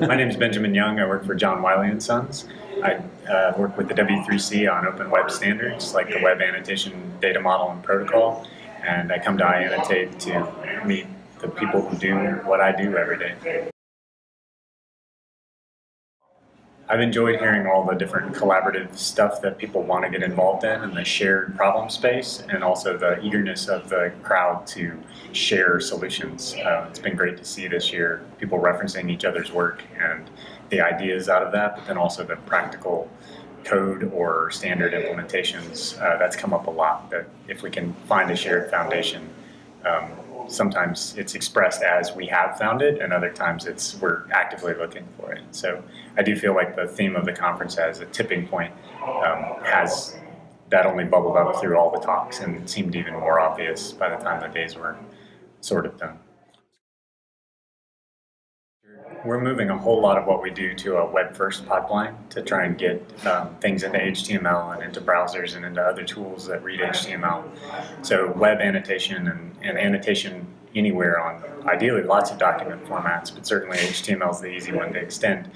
My name is Benjamin Young. I work for John Wiley and Sons. I uh, work with the W3C on open web standards like the Web Annotation Data Model and Protocol, and I come to iAnnotate to meet the people who do what I do every day. I've enjoyed hearing all the different collaborative stuff that people want to get involved in and the shared problem space and also the eagerness of the crowd to share solutions. Uh, it's been great to see this year people referencing each other's work and the ideas out of that, but then also the practical code or standard implementations. Uh, that's come up a lot, that if we can find a shared foundation, um, sometimes it's expressed as we have found it, and other times it's we're actively looking for it. So I do feel like the theme of the conference as a tipping point um, has that only bubbled up through all the talks and seemed even more obvious by the time the days were sort of done. We're moving a whole lot of what we do to a web-first pipeline to try and get um, things into HTML and into browsers and into other tools that read HTML. So web annotation and, and annotation anywhere on ideally lots of document formats, but certainly HTML is the easy one to extend.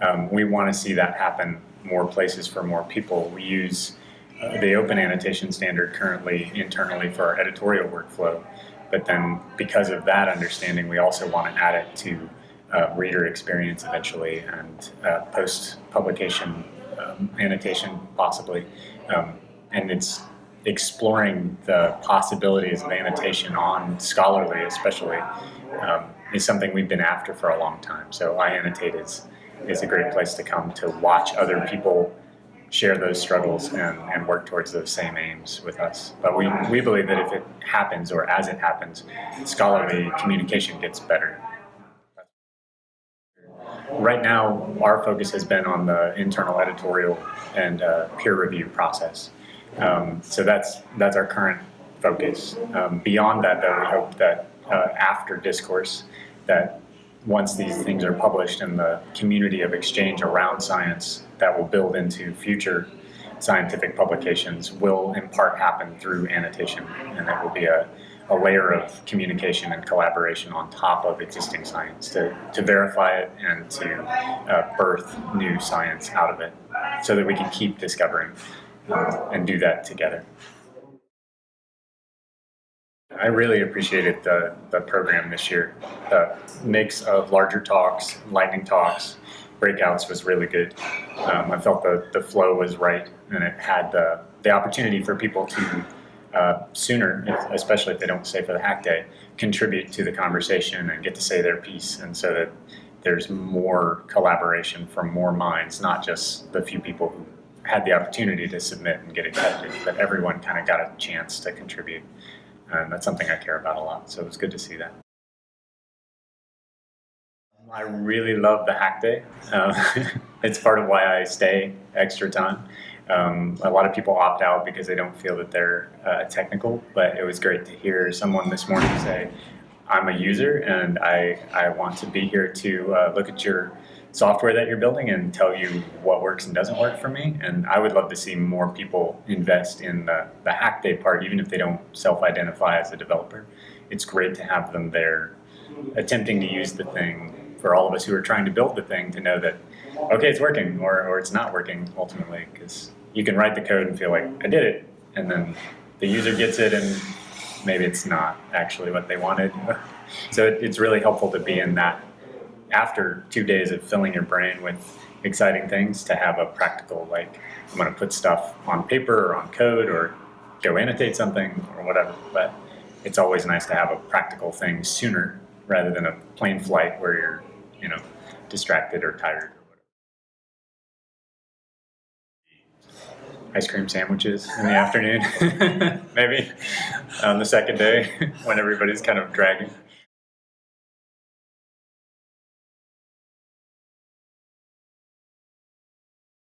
Um, we want to see that happen more places for more people. We use uh, the open annotation standard currently internally for our editorial workflow, but then because of that understanding, we also want to add it to uh, reader experience eventually and uh, post-publication um, annotation possibly. Um, and it's exploring the possibilities of annotation on scholarly especially um, is something we've been after for a long time. So iAnnotate is, is a great place to come to watch other people share those struggles and, and work towards those same aims with us. But we, we believe that if it happens or as it happens, scholarly communication gets better right now, our focus has been on the internal editorial and uh, peer review process. Um, so that's that's our current focus. Um, beyond that, though, we hope that uh, after discourse, that once these things are published in the community of exchange around science, that will build into future scientific publications will in part happen through annotation, and that will be a a layer of communication and collaboration on top of existing science to, to verify it and to uh, birth new science out of it so that we can keep discovering um, and do that together. I really appreciated the, the program this year. The mix of larger talks, lightning talks, breakouts was really good. Um, I felt the, the flow was right and it had the, the opportunity for people to uh, sooner, if, especially if they don't stay for the hack day, contribute to the conversation and get to say their piece and so that there's more collaboration from more minds, not just the few people who had the opportunity to submit and get accepted, but everyone kind of got a chance to contribute. And that's something I care about a lot, so it was good to see that. I really love the hack day. Uh, it's part of why I stay extra time. Um, a lot of people opt out because they don't feel that they're uh, technical, but it was great to hear someone this morning say, I'm a user and I, I want to be here to uh, look at your software that you're building and tell you what works and doesn't work for me. And I would love to see more people invest in the, the hack day part, even if they don't self-identify as a developer. It's great to have them there attempting to use the thing for all of us who are trying to build the thing to know that, okay, it's working or, or it's not working ultimately because you can write the code and feel like, I did it. And then the user gets it and maybe it's not actually what they wanted. so it, it's really helpful to be in that after two days of filling your brain with exciting things to have a practical, like, I'm going to put stuff on paper or on code or go annotate something or whatever. But it's always nice to have a practical thing sooner rather than a plane flight where you're, you know, distracted or tired. ice cream sandwiches in the afternoon, maybe on the second day when everybody's kind of dragging.